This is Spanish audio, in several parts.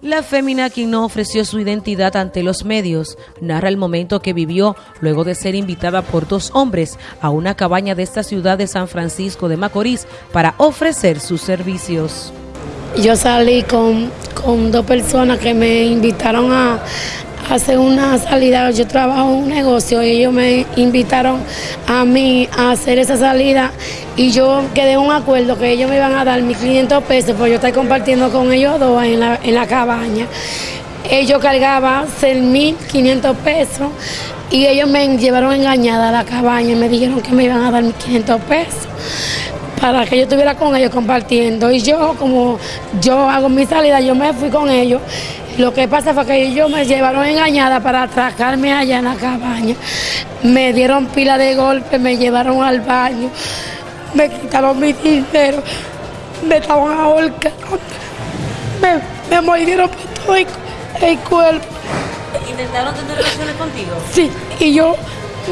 La fémina, quien no ofreció su identidad ante los medios, narra el momento que vivió luego de ser invitada por dos hombres a una cabaña de esta ciudad de San Francisco de Macorís para ofrecer sus servicios. Yo salí con, con dos personas que me invitaron a, hacer una salida, yo trabajo en un negocio y ellos me invitaron a mí a hacer esa salida y yo quedé en un acuerdo que ellos me iban a dar 1.500 pesos, pues yo estoy compartiendo con ellos dos en la, en la cabaña. Ellos cargaban 6.500 pesos y ellos me llevaron engañada a la cabaña y me dijeron que me iban a dar 1.500 pesos para que yo estuviera con ellos compartiendo. Y yo, como yo hago mi salida, yo me fui con ellos lo que pasa fue que ellos me llevaron engañada para atracarme allá en la cabaña. Me dieron pila de golpe, me llevaron al baño, me quitaron mi dinero, me estaban ahorcando, me, me mordieron por todo el, cuerpo. ¿Intentaron tener relaciones contigo? Sí, y yo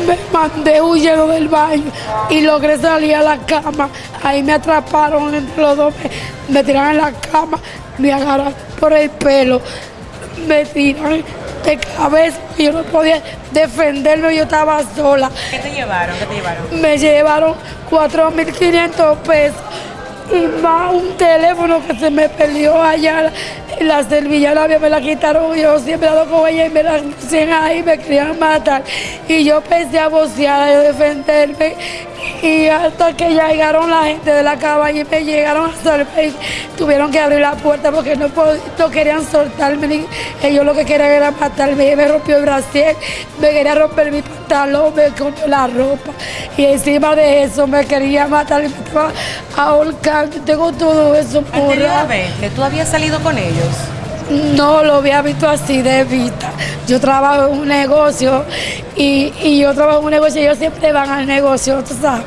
me mandé huyendo del baño y logré salir a la cama. Ahí me atraparon entre los dos, me, me tiraron en la cama, me agarraron por el pelo me tiran de cabeza, yo no podía defenderme, yo estaba sola. ¿Qué te llevaron? ¿Qué te llevaron? Me llevaron 4.500 pesos y más un teléfono que se me perdió allá la servillana me la quitaron, yo siempre ando con ella y me la pusieron ahí, me querían matar. Y yo pensé a vocear, a defenderme. Y hasta que llegaron la gente de la cabaña y me llegaron a salvar, tuvieron que abrir la puerta porque no, no querían soltarme. Ellos lo que querían era matarme. Me rompió el brasier, me quería romper mi pantalón, me cortó la ropa. Y encima de eso me quería matar y me estaba ahorcando. Tengo todo eso por ¿Tú habías salido con ellos? No lo había visto así de vista. Yo trabajo en un negocio y, yo trabajo en un negocio y ellos siempre van al negocio, tú sabes.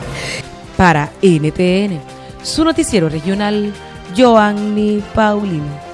Para NTN, su noticiero regional, Joanny Paulino.